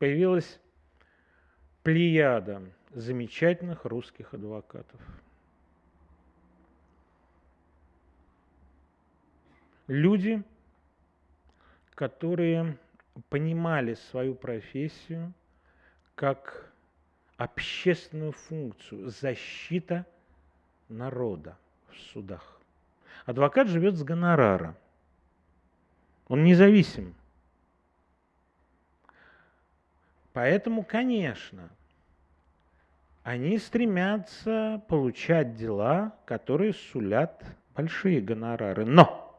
появилась плеяда замечательных русских адвокатов. Люди, которые понимали свою профессию как общественную функцию, защита народа в судах. Адвокат живет с гонорара. Он независим. Поэтому, конечно, они стремятся получать дела, которые сулят большие гонорары. Но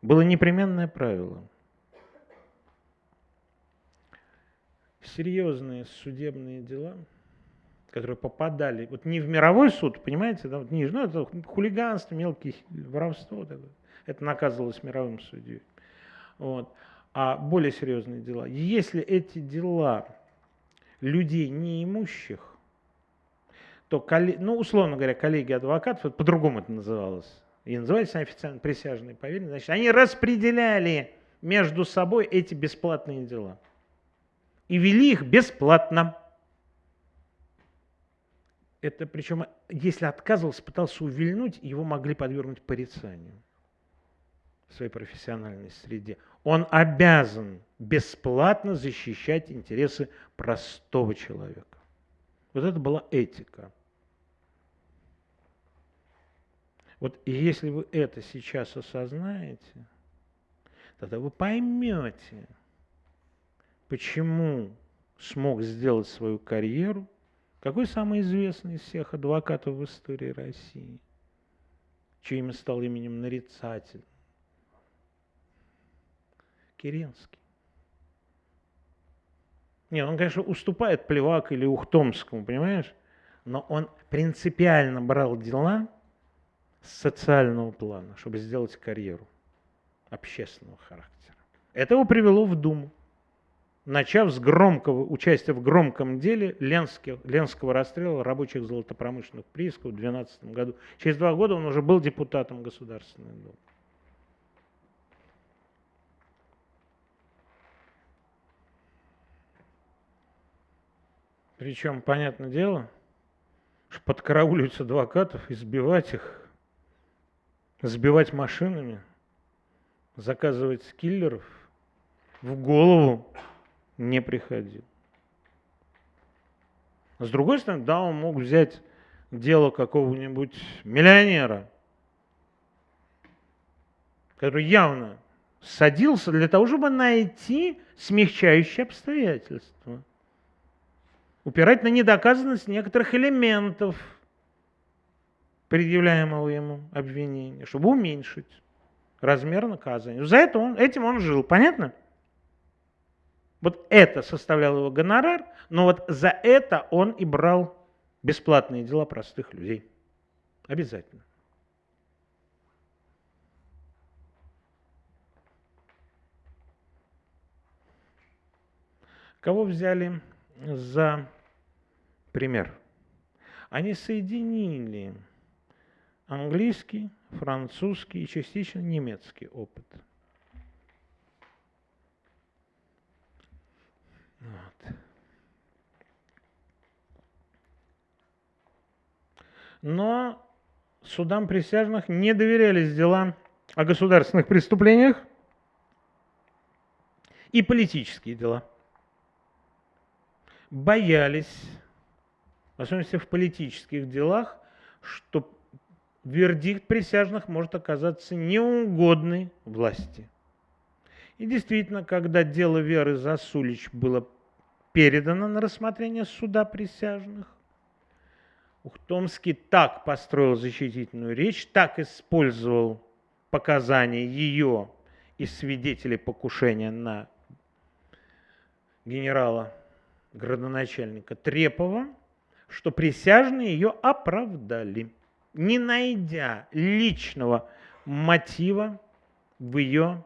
было непременное правило. Серьезные судебные дела, которые попадали, вот не в мировой суд, понимаете, да, вот ниже, ну это хулиганство, мелкие воровство, это наказывалось мировым судьей. Вот. А более серьезные дела. Если эти дела людей неимущих, то, ну, условно говоря, коллеги адвокатов, по-другому это называлось, и назывались они официально присяжные поверенные, значит, они распределяли между собой эти бесплатные дела. И вели их бесплатно. Это причем, если отказывался, пытался увильнуть, его могли подвергнуть порицанию в своей профессиональной среде. Он обязан бесплатно защищать интересы простого человека. Вот это была этика. Вот если вы это сейчас осознаете, тогда вы поймете, почему смог сделать свою карьеру, какой самый известный из всех адвокатов в истории России, чье имя стало именем нарицатель. Керенский. Нет, он, конечно, уступает Плевак или Ухтомскому, понимаешь? Но он принципиально брал дела – социального плана, чтобы сделать карьеру общественного характера. Это его привело в Думу. Начав с громкого участия в громком деле Ленских, Ленского расстрела рабочих золотопромышленных приисков в 2012 году. Через два года он уже был депутатом Государственной Думы. Причем, понятное дело, что подкарауливать адвокатов, избивать их, сбивать машинами, заказывать киллеров в голову не приходил. С другой стороны, да, он мог взять дело какого-нибудь миллионера, который явно садился для того, чтобы найти смягчающие обстоятельства, упирать на недоказанность некоторых элементов – предъявляемого ему обвинения, чтобы уменьшить размер наказания. За это он, этим он жил, понятно? Вот это составлял его гонорар, но вот за это он и брал бесплатные дела простых людей. Обязательно. Кого взяли за пример? Они соединили английский, французский и частично немецкий опыт. Вот. Но судам присяжных не доверялись дела о государственных преступлениях и политические дела. Боялись, в особенности в политических делах, что вердикт присяжных может оказаться неугодной власти. И действительно, когда дело Веры Засулич было передано на рассмотрение суда присяжных, Ухтомский так построил защитительную речь, так использовал показания ее и свидетелей покушения на генерала градоначальника Трепова, что присяжные ее оправдали не найдя личного мотива в ее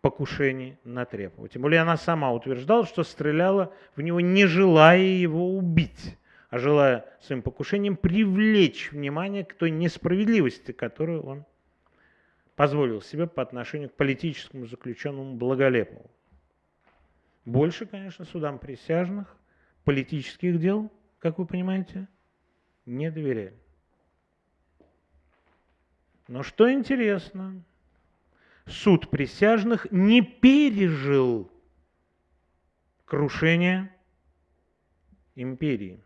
покушении на Трепова. Тем более она сама утверждала, что стреляла в него, не желая его убить, а желая своим покушением привлечь внимание к той несправедливости, которую он позволил себе по отношению к политическому заключенному Благолепову. Больше, конечно, судам присяжных, политических дел, как вы понимаете, не доверяли. Но что интересно, суд присяжных не пережил крушение империи.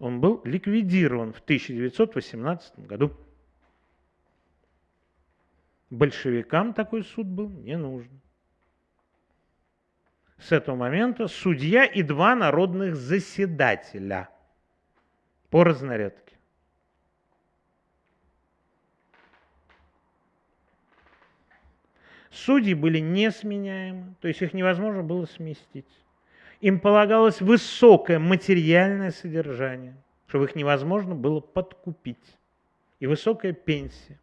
Он был ликвидирован в 1918 году. Большевикам такой суд был не нужен. С этого момента судья и два народных заседателя по разнарядке. Судьи были несменяемы, то есть их невозможно было сместить. Им полагалось высокое материальное содержание, чтобы их невозможно было подкупить, и высокая пенсия.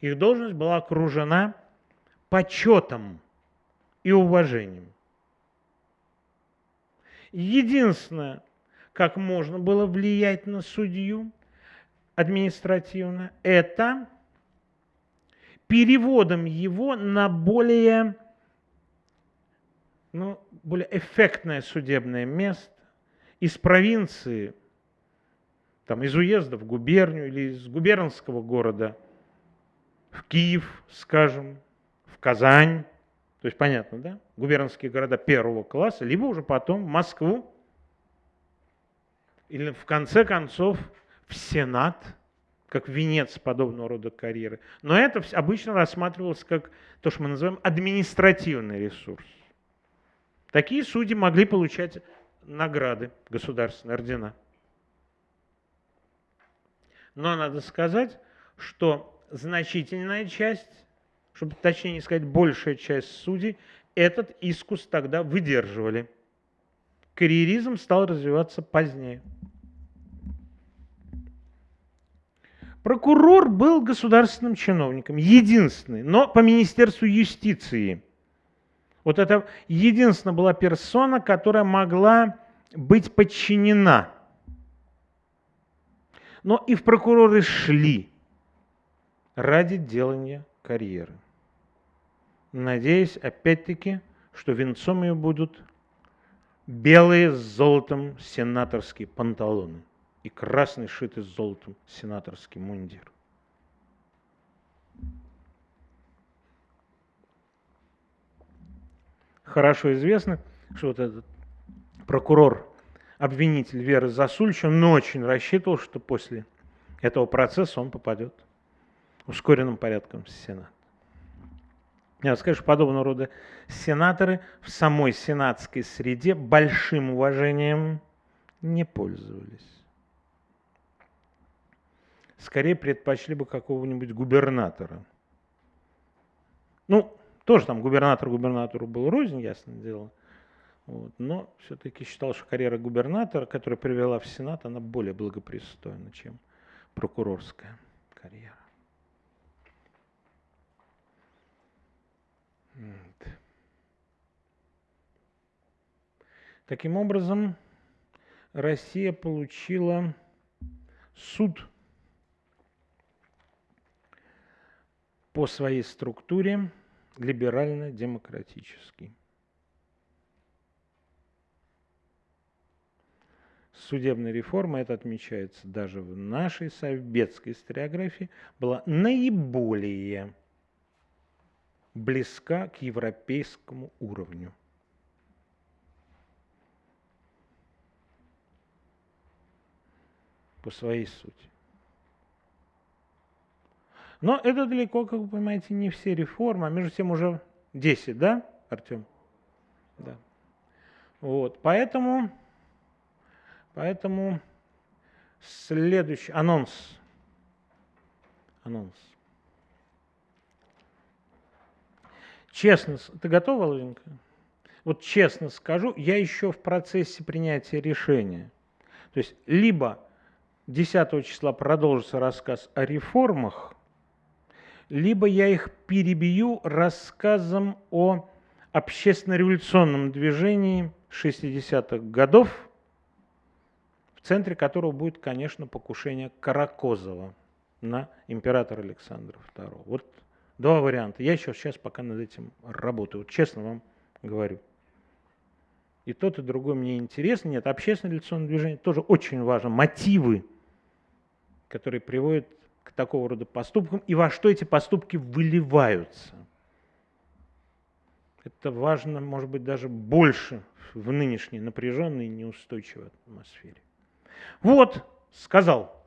Их должность была окружена почетом и уважением. Единственное, как можно было влиять на судью административно, это переводом его на более, ну, более эффектное судебное место из провинции, там, из уезда в губернию или из губернского города в Киев, скажем, в Казань, то есть понятно, да? Губернские города первого класса, либо уже потом Москву, или в конце концов в Сенат – как венец подобного рода карьеры. Но это обычно рассматривалось как то, что мы называем административный ресурс. Такие судьи могли получать награды, государственные ордена. Но надо сказать, что значительная часть, чтобы точнее не сказать большая часть судей, этот искус тогда выдерживали. Карьеризм стал развиваться позднее. Прокурор был государственным чиновником, единственный, но по Министерству юстиции. Вот это единственная была персона, которая могла быть подчинена. Но и в прокуроры шли ради делания карьеры. Надеясь, опять-таки, что венцом ее будут белые с золотом сенаторские панталоны и красный шитый с золотом сенаторский мундир. Хорошо известно, что вот этот прокурор, обвинитель Веры Засульч, он очень рассчитывал, что после этого процесса он попадет ускоренным порядком в Сенат. Что подобного рода сенаторы в самой сенатской среде большим уважением не пользовались скорее предпочли бы какого-нибудь губернатора. Ну, тоже там губернатор губернатору был рознь, ясное дело. Вот, но все-таки считал, что карьера губернатора, которая привела в Сенат, она более благопристойна, чем прокурорская карьера. Вот. Таким образом, Россия получила суд по своей структуре либерально-демократический. Судебная реформа, это отмечается даже в нашей советской историографии, была наиболее близка к европейскому уровню. По своей сути. Но это далеко, как вы понимаете, не все реформы, а между тем уже 10, да, Артем? Да. Вот, поэтому, поэтому следующий анонс. Анонс. Честно, ты готова, Володенька? Вот честно скажу, я еще в процессе принятия решения. То есть либо 10 числа продолжится рассказ о реформах, либо я их перебью рассказом о общественно-революционном движении 60-х годов, в центре которого будет, конечно, покушение Каракозова на императора Александра II. Вот два варианта. Я еще сейчас пока над этим работаю, вот честно вам говорю. и тот, и другой мне интересно. Нет, общественное революционное движение тоже очень важно. Мотивы, которые приводят к такого рода поступкам, и во что эти поступки выливаются. Это важно, может быть, даже больше в нынешней напряженной и неустойчивой атмосфере. Вот, сказал